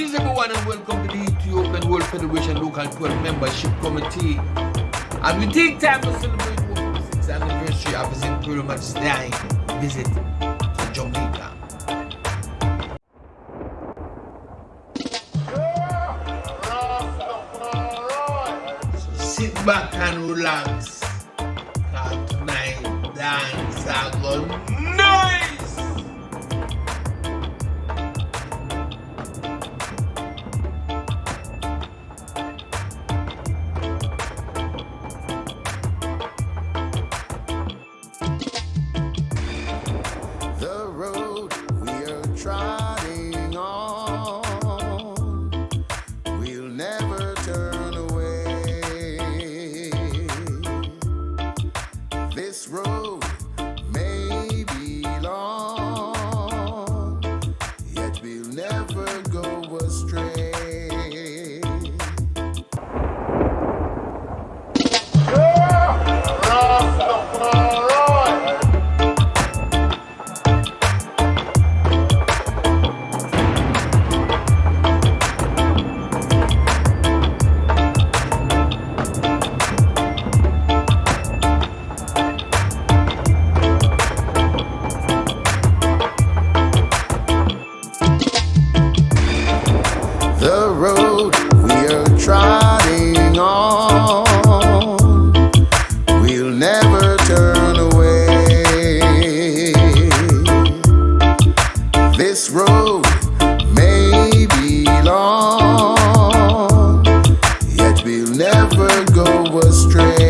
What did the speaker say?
Greetings everyone and welcome to the Ethiopian World Federation Local 12 Membership Committee. And we take time to celebrate the 6th anniversary of His Imperial Majesty's visit to Jamaica. So sit back and relax. Tonight, dance, I go night! This road may be long, yet we'll never go astray.